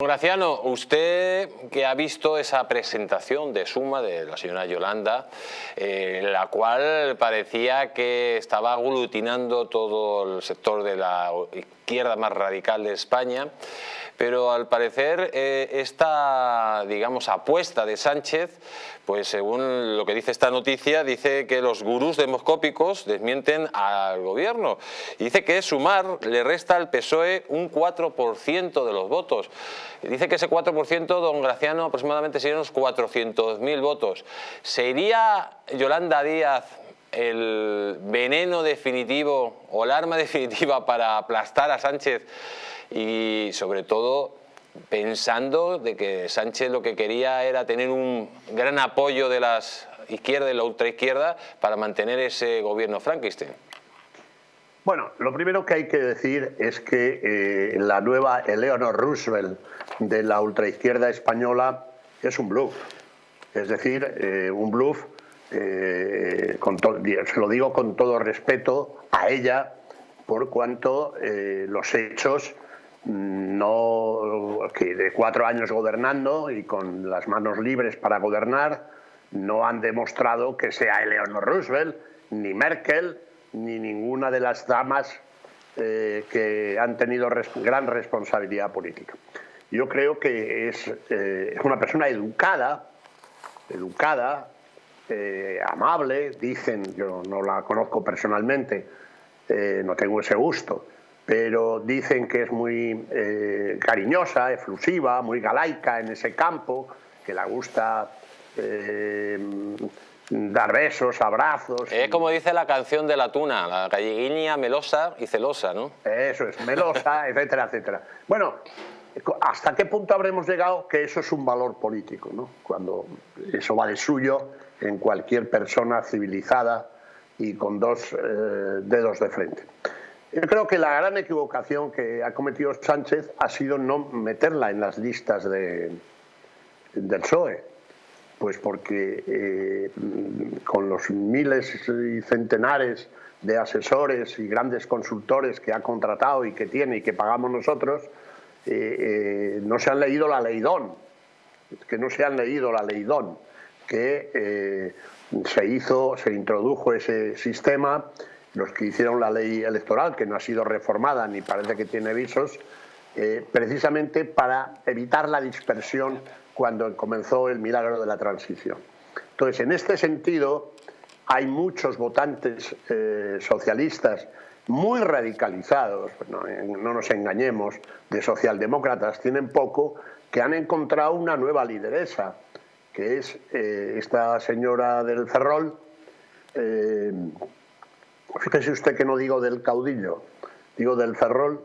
Graciano, usted que ha visto esa presentación de Suma de la señora Yolanda, eh, la cual parecía que estaba aglutinando todo el sector de la izquierda más radical de España, pero al parecer eh, esta digamos, apuesta de Sánchez, pues según lo que dice esta noticia, dice que los gurús demoscópicos desmienten al gobierno. Dice que Sumar le resta al PSOE un 4% de los votos. Dice que ese 4%, don Graciano, aproximadamente serían unos 400.000 votos. ¿Se iría Yolanda Díaz el veneno definitivo o el arma definitiva para aplastar a Sánchez y sobre todo pensando de que Sánchez lo que quería era tener un gran apoyo de las izquierdas y la ultraizquierda para mantener ese gobierno Frankenstein. Bueno, lo primero que hay que decir es que eh, la nueva Eleanor Roosevelt de la ultraizquierda española es un bluff. Es decir, eh, un bluff, eh, se lo digo con todo respeto a ella, por cuanto los hechos no, que de cuatro años gobernando y con las manos libres para gobernar, no han demostrado que sea Eleanor Roosevelt, ni Merkel, ni ninguna de las damas eh, que han tenido gran responsabilidad política. Yo creo que es, eh, una persona educada, educada, eh, amable, dicen, yo no la conozco personalmente, no tengo ese gusto, pero dicen que es muy eh, cariñosa, efusiva, muy galaica en ese campo, que le gusta eh, dar besos, abrazos. Es como dice la canción de la tuna, la galleguiña melosa y celosa, ¿no? Eso es, melosa, etcétera, etcétera. Bueno, ¿hasta qué punto habremos llegado que eso es un valor político, ¿no? Cuando eso va de suyo en cualquier persona civilizada y con dos eh, dedos de frente. Yo creo que la gran equivocación que ha cometido Sánchez ha sido no meterla en las listas de, del PSOE, pues porque eh, con los miles y centenares de asesores y grandes consultores que ha contratado y que tiene y que pagamos nosotros, eh, no se han leído la leidón, que no se han leído la leidón, que se hizo, se introdujo ese sistema los que hicieron la ley electoral, que no ha sido reformada ni parece que tiene visos, eh, precisamente para evitar la dispersión cuando comenzó el milagro de la transición. Entonces, en este sentido, hay muchos votantes eh, socialistas muy radicalizados, no, nos engañemos, de socialdemócratas, tienen poco, que han encontrado una nueva lideresa, que es eh, esta señora del Ferrol, Fíjese usted que no digo del caudillo, digo del Ferrol,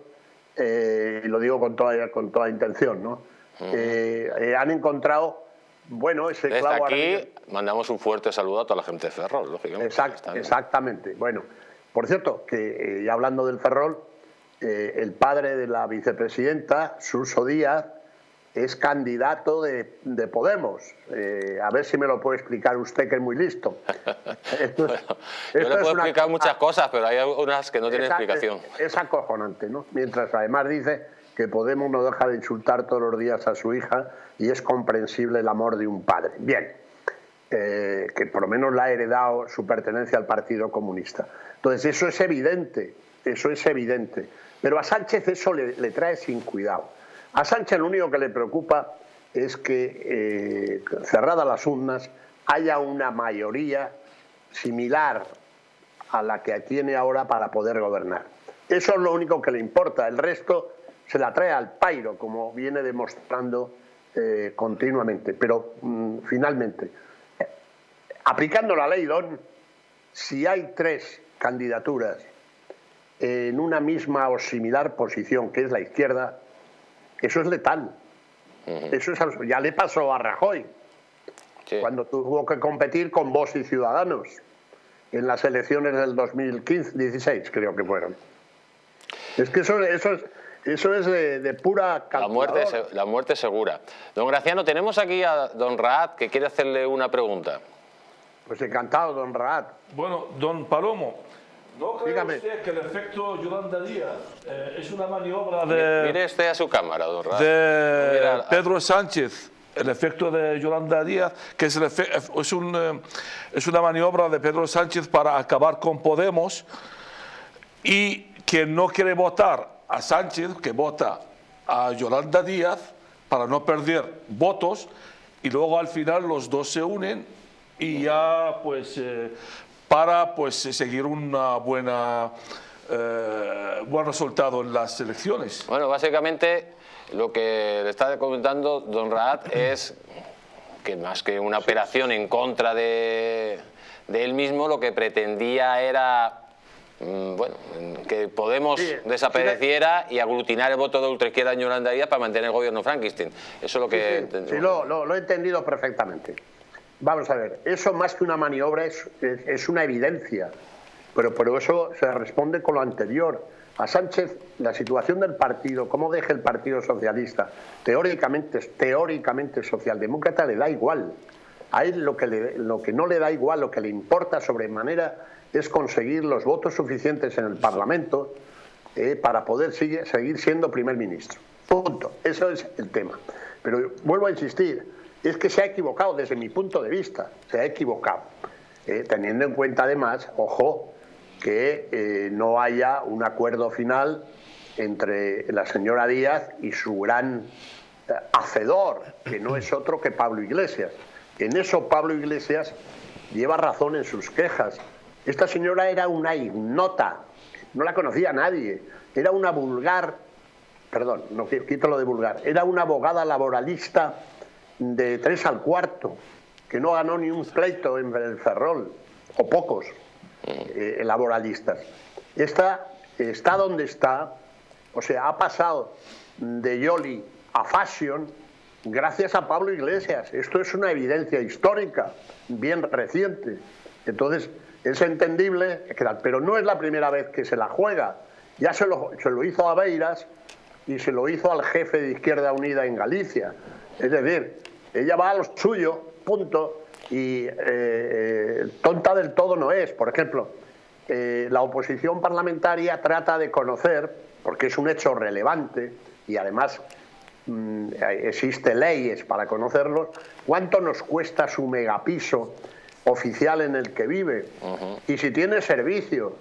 eh, y lo digo con toda, con toda intención, ¿no? Eh, eh, han encontrado, bueno, ese Desde aquí mandamos un fuerte saludo a toda la gente de Ferrol, lógicamente. exactamente. Bueno, por cierto, que ya hablando del Ferrol, el padre de la vicepresidenta, Suso Díaz, es candidato de, Podemos. Eh, a ver si me lo puede explicar usted, que es muy listo. yo le puedo explicar muchas cosas, pero hay algunas que no tienen explicación. Es, acojonante, ¿no? Mientras además dice que Podemos no deja de insultar todos los días a su hija y es comprensible el amor de un padre. Bien, eh, que por lo menos le ha heredado su pertenencia al Partido Comunista. Entonces eso es evidente, eso es evidente. Pero a Sánchez eso le trae sin cuidado. A Sánchez lo único que le preocupa es que, eh, cerradas las urnas, haya una mayoría similar a la que tiene ahora para poder gobernar. Eso es lo único que le importa. El resto se la trae al pairo, como viene demostrando eh, continuamente. Pero mm, finalmente, aplicando la ley DON, si hay tres candidaturas en una misma o similar posición, que es la izquierda, eso es letal. Eso ya le pasó a Rajoy, cuando tuvo que competir con vos y Ciudadanos en las elecciones del 2015, 16 creo que fueron. Es que eso, eso es, eso es de, pura la muerte, la muerte segura. Don Graciano, tenemos aquí a don Raad que quiere hacerle una pregunta. Pues encantado, don Raad. Bueno, don Palomo, ¿No cree usted que el efecto Yolanda Díaz eh, es una maniobra de... Mire este a su cámara, don Rafa. De Pedro Sánchez, el efecto de Yolanda Díaz, que es, es, un, eh, es una maniobra de Pedro Sánchez para acabar con Podemos y que no quiere votar a Sánchez, que vota a Yolanda Díaz para no perder votos y luego al final los dos se unen y ya pues eh, para pues seguir una buena eh, buen resultado en las elecciones. Bueno, básicamente lo que le está comentando don Raad es que más que una operación en contra de, de él mismo, lo que pretendía era Mm, bueno, que Podemos desapareciera y aglutinar el voto de ultraizquierda en Yolanda Díaz para mantener el gobierno Frankenstein. Eso es lo que... Sí, lo, he entendido perfectamente. Vamos a ver, eso más que una maniobra es, es, una evidencia, pero por eso se responde con lo anterior. A Sánchez, la situación del partido, cómo deja el Partido Socialista, teóricamente, teóricamente socialdemócrata, le da igual. A él lo que, lo que no le da igual, lo que le importa sobremanera es conseguir los votos suficientes en el Parlamento eh, para poder seguir siendo primer ministro. Punto. Eso es el tema. Pero vuelvo a insistir, es que se ha equivocado desde mi punto de vista, se ha equivocado. Eh, teniendo en cuenta además, ojo, que eh, no haya un acuerdo final entre la señora Díaz y su gran hacedor, que no es otro que Pablo Iglesias. En eso Pablo Iglesias lleva razón en sus quejas esta señora era una ignota, no la conocía nadie, era una vulgar, perdón, no quito lo de vulgar, era una abogada laboralista de tres al cuarto, que no ganó ni un pleito en el Ferrol, o pocos eh, laboralistas. Esta está donde está, o sea, ha pasado de Yoli a Fashion gracias a Pablo Iglesias. Esto es una evidencia histórica, bien reciente. Entonces, es entendible, pero no es la primera vez que se la juega. Ya se lo, se lo hizo a Beiras y se lo hizo al jefe de Izquierda Unida en Galicia. Es decir, ella va a lo suyo, punto, y eh, tonta del todo no es. Por ejemplo, eh, la oposición parlamentaria trata de conocer, porque es un hecho relevante y además mm, existe leyes para conocerlos, cuánto nos cuesta su megapiso oficial en el que vive y si tiene servicio